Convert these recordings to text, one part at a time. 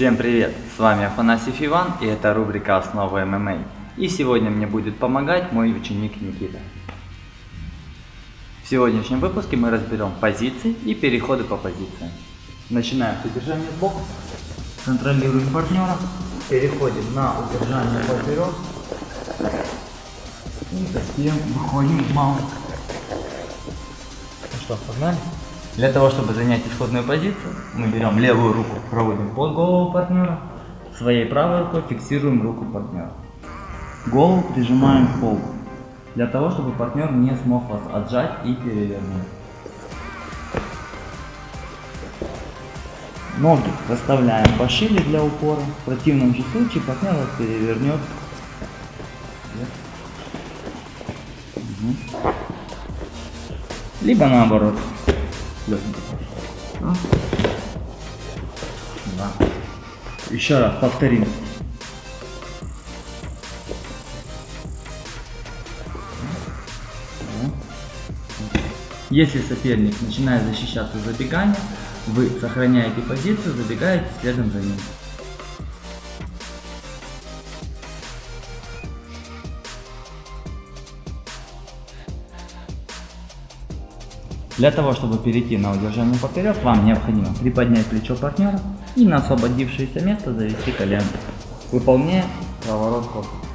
Всем привет! С вами Афанасьев Иван и это рубрика «Основы ММА». И сегодня мне будет помогать мой ученик Никита. В сегодняшнем выпуске мы разберем позиции и переходы по позициям. Начинаем с удержания сбоку, контролируем партнера, переходим на удержание поперек и затем выходим в маунт. Ну что, погнали? Для того, чтобы занять исходную позицию, мы берем левую руку, проводим под голову партнера, своей правой рукой фиксируем руку партнера. Голову прижимаем к полу, для того, чтобы партнер не смог вас отжать и перевернуть. Ноги расставляем пошире для упора, в противном же случае партнер вас перевернет. Либо наоборот пошел. Да. Еще раз повторим. Если соперник начинает защищаться забегания, вы сохраняете позицию, забегаете следом за ним. Для того, чтобы перейти на удержание поперек, вам необходимо приподнять плечо партнера и на освободившееся место завести колено, выполняя разворот корпуса.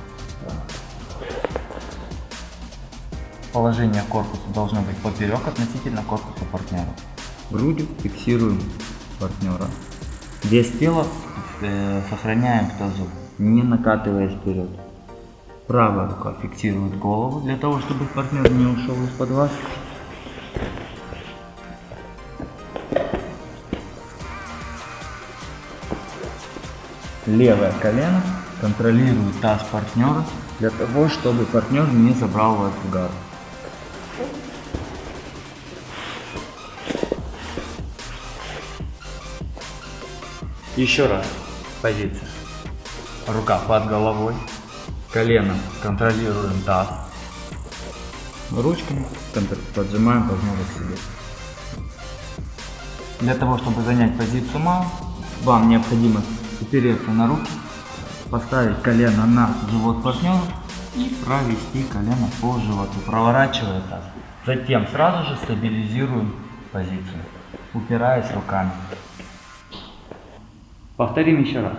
Положение корпуса должно быть поперек относительно корпуса партнера. Грудью фиксируем партнера. Вес тела э, сохраняем в тазу, не накатываясь вперед. Правая рука фиксирует голову для того, чтобы партнер не ушел из-под вас. Левое колено контролирует таз партнера для того, чтобы партнер не забрал вас в гар. Еще раз. Позиция. Рука под головой. Колено контролируем таз. Ручками поджимаем партнера себе. Для того, чтобы занять позицию мау, вам необходимо упереться на руки, поставить колено на живот партнера и провести колено по животу, проворачивая таз. Затем сразу же стабилизируем позицию, упираясь руками. Повторим еще раз.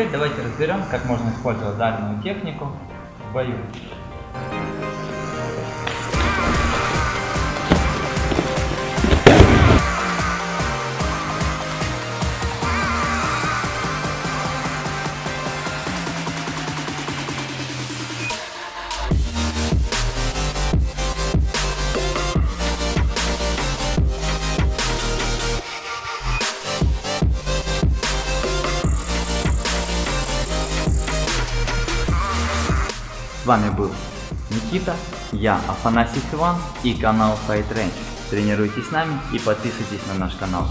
Теперь давайте разберем, как можно использовать данную технику в бою. Вами был Никита, я Афанасий Иван и канал Fight Range. Тренируйтесь с нами и подписывайтесь на наш канал.